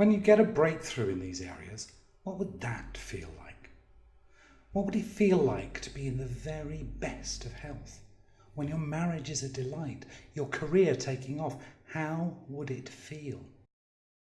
When you get a breakthrough in these areas, what would that feel like? What would it feel like to be in the very best of health? When your marriage is a delight, your career taking off, how would it feel?